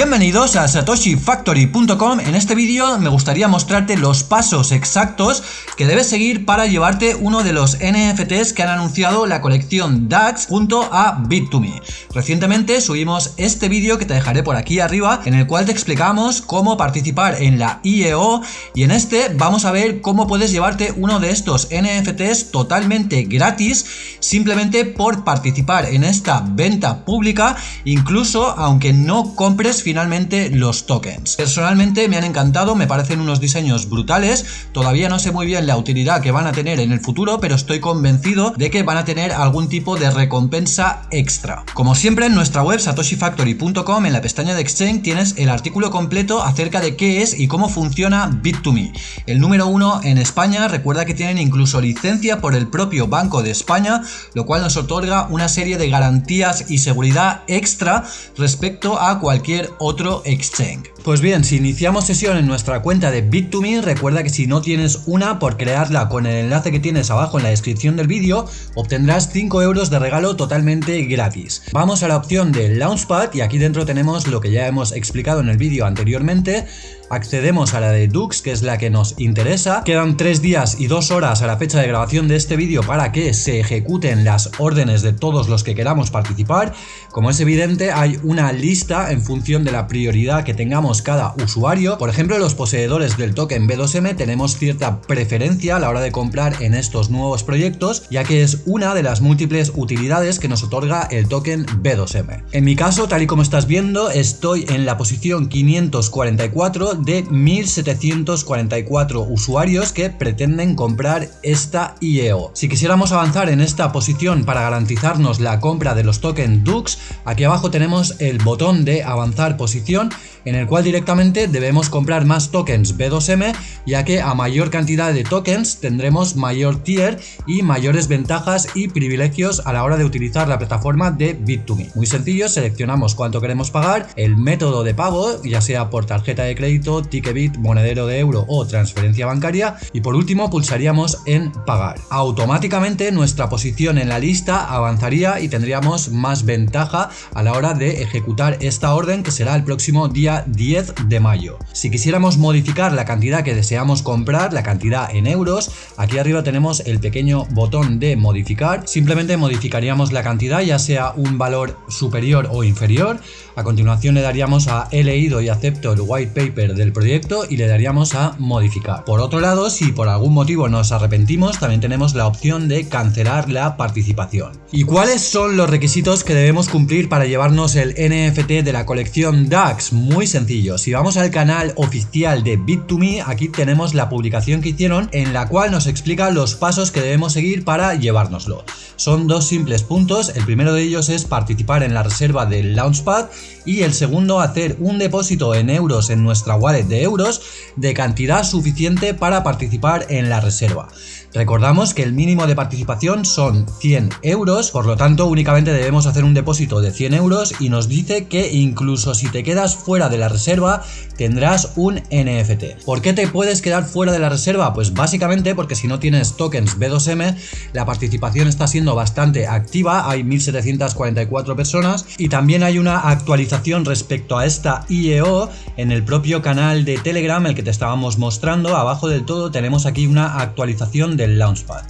Bienvenidos a satoshifactory.com En este vídeo me gustaría mostrarte los pasos exactos que debes seguir para llevarte uno de los NFTs que han anunciado la colección DAX junto a Bit2Me. Recientemente subimos este vídeo que te dejaré por aquí arriba en el cual te explicamos cómo participar en la IEO y en este vamos a ver cómo puedes llevarte uno de estos NFTs totalmente gratis simplemente por participar en esta venta pública incluso aunque no compres finalmente los tokens. Personalmente me han encantado, me parecen unos diseños brutales, todavía no sé muy bien la utilidad que van a tener en el futuro, pero estoy convencido de que van a tener algún tipo de recompensa extra. Como siempre en nuestra web satoshifactory.com en la pestaña de Exchange tienes el artículo completo acerca de qué es y cómo funciona Bit2Me. El número uno en España, recuerda que tienen incluso licencia por el propio Banco de España, lo cual nos otorga una serie de garantías y seguridad extra respecto a cualquier otro exchange. Pues bien, si iniciamos sesión en nuestra cuenta de Bit2Me, recuerda que si no tienes una, por crearla con el enlace que tienes abajo en la descripción del vídeo, obtendrás 5 euros de regalo totalmente gratis. Vamos a la opción de Launchpad y aquí dentro tenemos lo que ya hemos explicado en el vídeo anteriormente, accedemos a la de Dux, que es la que nos interesa. Quedan 3 días y 2 horas a la fecha de grabación de este vídeo para que se ejecuten las órdenes de todos los que queramos participar. Como es evidente, hay una lista en función de la prioridad que tengamos cada usuario. Por ejemplo, los poseedores del token B2M tenemos cierta preferencia a la hora de comprar en estos nuevos proyectos, ya que es una de las múltiples utilidades que nos otorga el token B2M. En mi caso, tal y como estás viendo, estoy en la posición 544 de 1744 usuarios que pretenden comprar esta IEO. Si quisiéramos avanzar en esta posición para garantizarnos la compra de los tokens DUX, aquí abajo tenemos el botón de avanzar posición en el cual directamente debemos comprar más tokens B2M ya que a mayor cantidad de tokens tendremos mayor tier y mayores ventajas y privilegios a la hora de utilizar la plataforma de Bit2Me. Muy sencillo, seleccionamos cuánto queremos pagar, el método de pago, ya sea por tarjeta de crédito, Ticketbit, monedero de euro o transferencia bancaria y por último pulsaríamos en pagar. Automáticamente nuestra posición en la lista avanzaría y tendríamos más ventaja a la hora de ejecutar esta orden que será el próximo día 10 de mayo. Si quisiéramos modificar la cantidad que deseamos comprar, la cantidad en euros, aquí arriba tenemos el pequeño botón de modificar. Simplemente modificaríamos la cantidad, ya sea un valor superior o inferior. A continuación le daríamos a he leído y acepto el white paper del proyecto y le daríamos a modificar. Por otro lado, si por algún motivo nos arrepentimos, también tenemos la opción de cancelar la participación. ¿Y cuáles son los requisitos que debemos cumplir para llevarnos el NFT de la colección DAX? Muy sencillo, si vamos al canal oficial de Bit2Me, aquí tenemos la publicación que hicieron en la cual nos explica los pasos que debemos seguir para llevárnoslo. Son dos simples puntos, el primero de ellos es participar en la reserva del Launchpad y el segundo hacer un depósito en euros en nuestra wallet de euros de cantidad suficiente para participar en la reserva. Recordamos que el mínimo de participación son 100 euros, por lo tanto únicamente debemos hacer un depósito de 100 euros y nos dice que incluso si te quedas fuera de la reserva tendrás un NFT. ¿Por qué te puedes quedar fuera de la reserva? Pues básicamente porque si no tienes tokens B2M la participación está siendo bastante activa, hay 1744 personas y también hay una actualización respecto a esta IEO en el propio canal de Telegram el que te estábamos mostrando, abajo del todo tenemos aquí una actualización del Launchpad.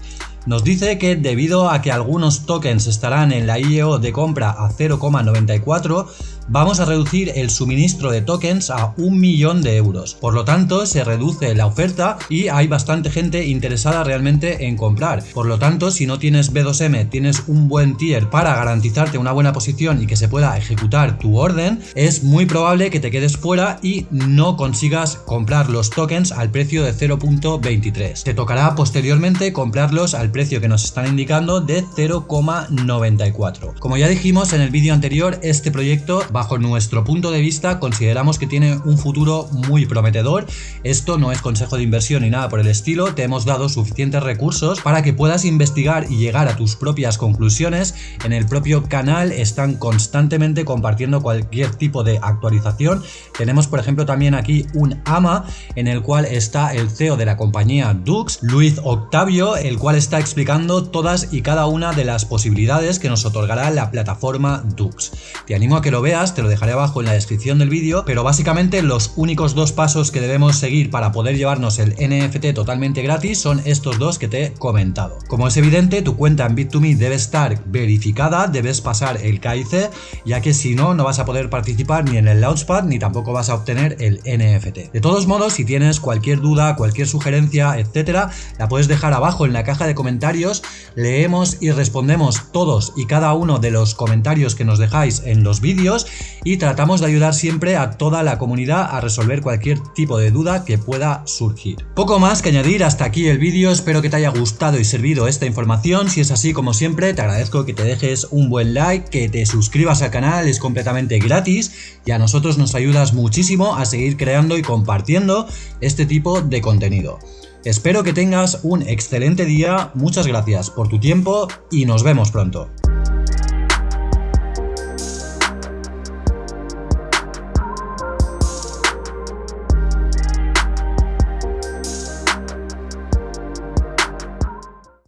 Nos dice que debido a que algunos tokens estarán en la IEO de compra a 0,94, vamos a reducir el suministro de tokens a un millón de euros. Por lo tanto, se reduce la oferta y hay bastante gente interesada realmente en comprar. Por lo tanto, si no tienes B2M, tienes un buen tier para garantizarte una buena posición y que se pueda ejecutar tu orden, es muy probable que te quedes fuera y no consigas comprar los tokens al precio de 0.23. Te tocará posteriormente comprarlos al precio que nos están indicando de 0,94. Como ya dijimos en el vídeo anterior, este proyecto bajo nuestro punto de vista consideramos que tiene un futuro muy prometedor. Esto no es consejo de inversión ni nada por el estilo, te hemos dado suficientes recursos para que puedas investigar y llegar a tus propias conclusiones. En el propio canal están constantemente compartiendo cualquier tipo de actualización. Tenemos por ejemplo también aquí un AMA en el cual está el CEO de la compañía Dux, Luis Octavio, el cual está explicando todas y cada una de las posibilidades que nos otorgará la plataforma Dux. Te animo a que lo veas, te lo dejaré abajo en la descripción del vídeo, pero básicamente los únicos dos pasos que debemos seguir para poder llevarnos el NFT totalmente gratis son estos dos que te he comentado. Como es evidente, tu cuenta en Bit2Me debe estar verificada, debes pasar el KIC, ya que si no, no vas a poder participar ni en el Launchpad ni tampoco vas a obtener el NFT. De todos modos, si tienes cualquier duda, cualquier sugerencia, etcétera, la puedes dejar abajo en la caja de comentarios, leemos y respondemos todos y cada uno de los comentarios que nos dejáis en los vídeos y tratamos de ayudar siempre a toda la comunidad a resolver cualquier tipo de duda que pueda surgir. Poco más que añadir hasta aquí el vídeo, espero que te haya gustado y servido esta información, si es así como siempre te agradezco que te dejes un buen like, que te suscribas al canal, es completamente gratis y a nosotros nos ayudas muchísimo a seguir creando y compartiendo este tipo de contenido. Espero que tengas un excelente día, muchas gracias por tu tiempo y nos vemos pronto.